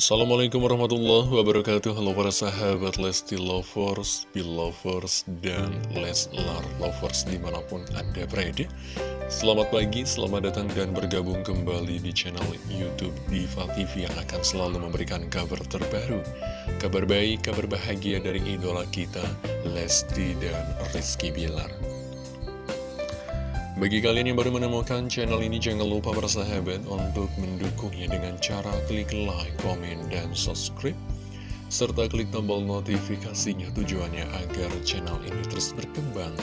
Assalamualaikum warahmatullahi wabarakatuh. Halo para sahabat Lesti Lovers, Belovers, dan Leslar Lovers di mana pun Anda berada. Selamat pagi, selamat datang dan bergabung kembali di channel Youtube Diva TV Yang akan selalu memberikan kabar terbaru Kabar baik, kabar bahagia dari idola kita Lesti dan Rizky Bilar bagi kalian yang baru menemukan channel ini, jangan lupa bersahabat untuk mendukungnya dengan cara klik like, komen, dan subscribe. Serta klik tombol notifikasinya tujuannya agar channel ini terus berkembang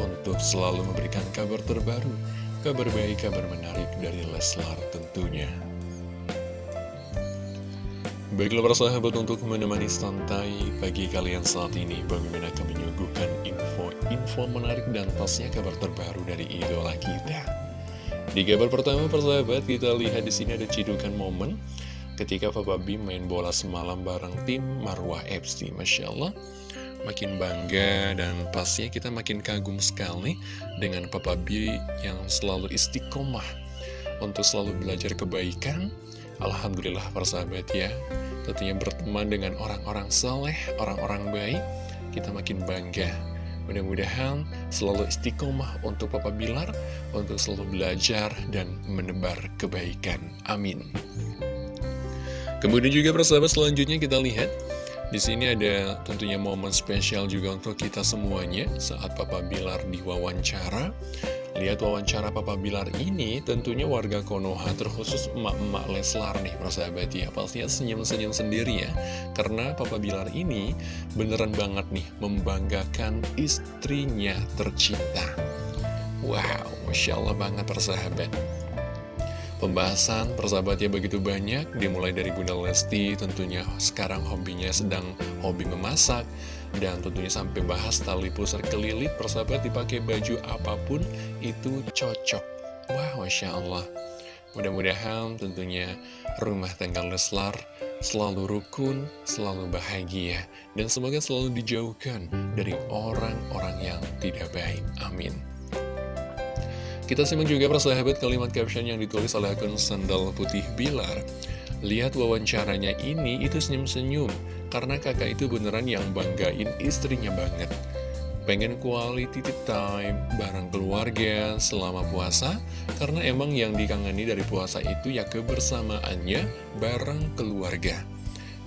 untuk selalu memberikan kabar terbaru, kabar baik, kabar menarik dari Leslar tentunya. Baiklah para sahabat untuk menemani santai pagi kalian saat ini, Bang menyuguhkan info menarik dan pastinya kabar terbaru dari idola kita. Di kabar pertama persahabat kita lihat di sini ada cidukan momen ketika Papa B main bola semalam bareng tim Marwah FC. Masya Allah, makin bangga dan pastinya kita makin kagum sekali dengan Papa B yang selalu istiqomah untuk selalu belajar kebaikan. Alhamdulillah persahabat ya, tentunya berteman dengan orang-orang saleh, orang-orang baik, kita makin bangga Mudah-mudahan selalu istiqomah untuk Papa Bilar, untuk selalu belajar dan menebar kebaikan. Amin. Kemudian juga persahabat selanjutnya kita lihat di sini ada tentunya momen spesial juga untuk kita semuanya saat Papa Bilar diwawancara. Lihat wawancara Papa Bilar ini tentunya warga Konoha terkhusus emak-emak Leslar nih persahabat ya. Pastinya senyum-senyum sendiri ya. Karena Papa Bilar ini beneran banget nih membanggakan istrinya tercinta. Wow, Masya Allah banget persahabat Pembahasan persahabatnya begitu banyak. Dimulai dari Bunda Lesti tentunya sekarang hobinya sedang hobi memasak Dan tentunya sampai bahas tali pusar kelilit persahabat dipakai baju apa pun itu cocok. Wah Masya Allah. Mudah-mudahan tentunya rumah tangga Leslar selalu rukun, selalu bahagia Dan semoga selalu dijauhkan dari orang-orang yang tidak baik. Amin. Kita simak juga persahabat kalimat caption yang ditulis oleh akun Sandal Putih Bilar. Lihat wawancaranya ini itu senyum-senyum, karena kakak itu beneran yang banggain istrinya banget. Pengen quality time bareng keluarga selama puasa, karena emang yang dikangeni dari puasa itu ya kebersamaannya bareng keluarga.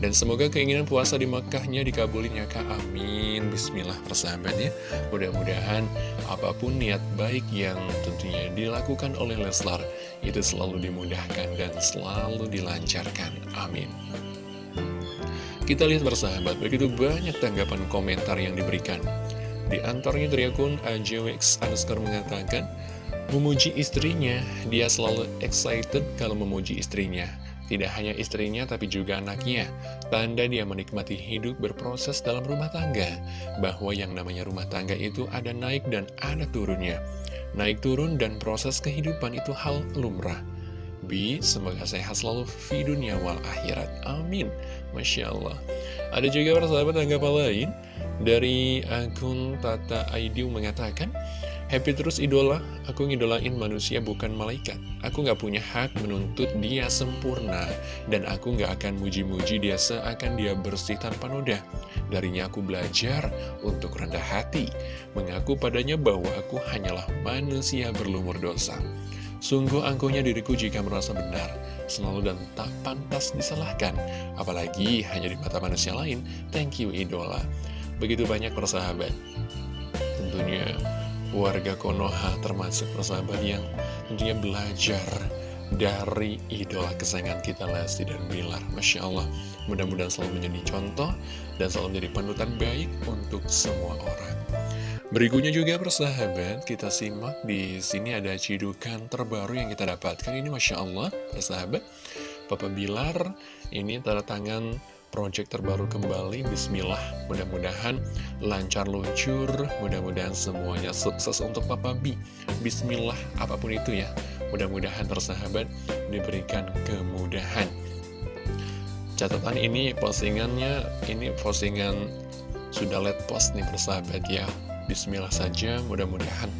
Dan semoga keinginan puasa di Makkahnya dikabulin ya Kak, amin. Bismillah persahabat ya. Mudah-mudahan apa pun niat baik yang tentunya dilakukan oleh Leslar Itu selalu dimudahkan dan selalu dilancarkan, amin Kita lihat bersahabat, begitu banyak tanggapan komentar yang diberikan Di antaranya dari akun AJWX underscore mengatakan Memuji istrinya, dia selalu excited kalau memuji istrinya tidak hanya istrinya tapi juga anaknya. Tanda dia menikmati hidup berproses dalam rumah tangga. Bahwa yang namanya rumah tangga itu ada naik dan ada turunnya. Naik turun dan proses kehidupan itu hal lumrah. Bi, semoga sehat selalu di dunia wal akhirat. Amin. Masya Allah. Ada juga persahabat tanggapan lain dari akun Tata Aidiu mengatakan, Happy terus idola, aku ngidolain manusia bukan malaikat. Aku gak punya hak menuntut dia sempurna, dan aku gak akan muji-muji dia seakan dia bersih tanpa noda. Darinya aku belajar untuk rendah hati, mengaku padanya bahwa aku hanyalah manusia berlumur dosa. Sungguh angkuhnya diriku jika merasa benar, selalu dan tak pantas disalahkan, apalagi hanya di mata manusia lain. Thank you idola. Begitu banyak persahabat. Tentunya warga Konoha termasuk persahabat yang tentunya belajar dari idola kesayangan kita Lesti dan Bilar Masya Allah mudah-mudahan selalu menjadi contoh dan selalu menjadi panutan baik untuk semua orang Berikutnya juga persahabat kita simak di sini ada cidukan terbaru yang kita dapatkan. Ini Masya Allah persahabat Papa Bilar ini tanda tangan project terbaru kembali. Bismillah mudah-mudahan lancar luncur mudah-mudahan semuanya sukses untuk Papa B Bismillah apa pun itu ya. Mudah-mudahan tersahabat diberikan kemudahan. Catatan ini postingannya ini postingan sudah let post nih persahabat ya Bismillah saja mudah-mudahan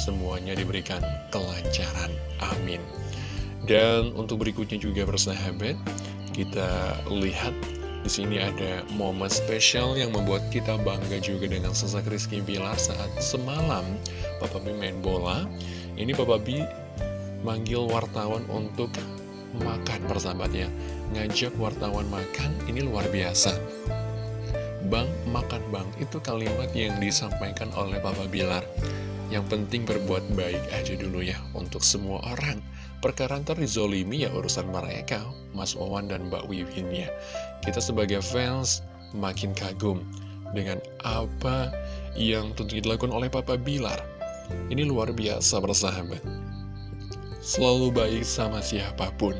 semuanya diberikan kelancaran amin dan untuk berikutnya juga persahabat Kita lihat di sini ada momen spesial yang membuat kita bangga juga dengan sosok Rizky Bilar saat semalam Papa B main bola. Ini Papa B manggil wartawan untuk makan persahabatnya. Ngajak wartawan makan, ini luar biasa. Bang, makan bang, itu kalimat yang disampaikan oleh Papa Bilar. Yang penting berbuat baik aja dulu ya untuk semua orang. Perkara ntar dizolimi ya urusan mereka, Mas Wawan dan Mbak Wiwin ya. Kita sebagai fans makin kagum dengan apa yang tentu dilakukan oleh Papa Bilar. Ini luar biasa bersahabat. Selalu baik sama siapa pun.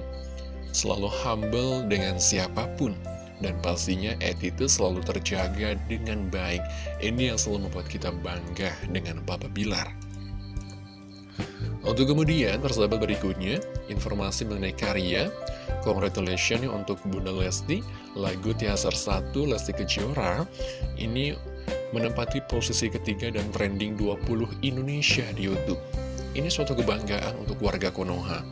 Selalu humble dengan siapa pun. Dan pastinya attitude selalu terjaga dengan baik. Ini yang selalu membuat kita bangga dengan Papa Bilar. Untuk kemudian, persahabat berikutnya, informasi mengenai karya. Congratulations untuk Bunda Lesti, lagu Tiasar 1 Lesti Kejora, ini menempati posisi ketiga dan trending 20 Indonesia di Youtube. Ini suatu kebanggaan untuk warga Konoha.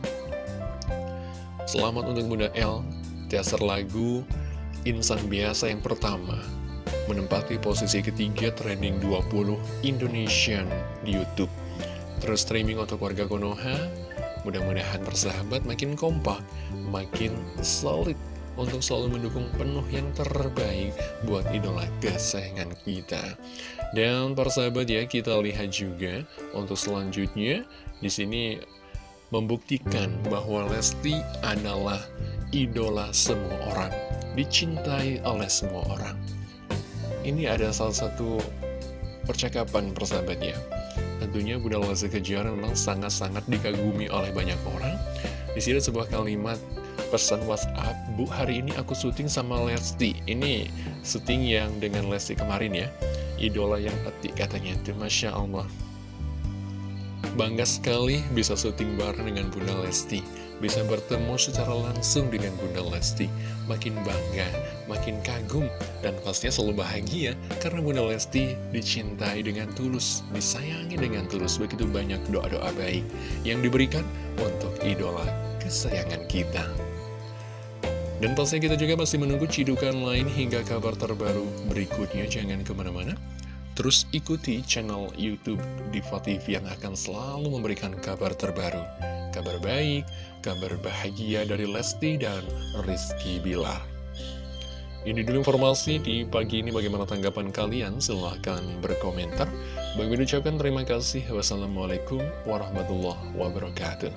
Selamat untuk Bunda L, Tiasar lagu Insan Biasa yang pertama, menempati posisi ketiga trending 20 Indonesian di Youtube. Terus streaming untuk warga Konoha, mudah-mudahan persahabat makin kompak, makin solid untuk selalu mendukung penuh yang terbaik buat idola kesayangan kita. Dan persahabat ya, kita lihat juga untuk selanjutnya di sini membuktikan bahwa Lesti adalah idola semua orang, dicintai oleh semua orang. Ini ada salah satu percakapan persahabatnya Tentunya Bunda Lesti Kejora memang sangat-sangat dikagumi oleh banyak orang. Di sini sebuah kalimat pesan WhatsApp, Bu hari ini aku syuting sama Lesti. Ini syuting yang dengan Lesti kemarin ya. Idola yang etik katanya itu, Masya Allah. Bangga sekali bisa syuting bareng dengan Bunda Lesti bisa bertemu secara langsung dengan Bunda Lesti. Makin bangga, makin kagum, dan pastinya selalu bahagia karena Bunda Lesti dicintai dengan tulus, disayangi dengan tulus. Begitu banyak doa-doa baik yang diberikan untuk idola kesayangan kita. Dan pastinya kita juga masih menunggu cidukan lain hingga kabar terbaru berikutnya. Jangan ke mana-mana. Terus ikuti channel Youtube Diva TV yang akan selalu memberikan kabar terbaru kabar baik, kabar bahagia dari Lesti dan Rizky Bilar. Ini dulu informasi di pagi ini bagaimana tanggapan kalian, silahkan berkomentar. Bagi ucapkan terima kasih. Wassalamualaikum warahmatullahi wabarakatuh.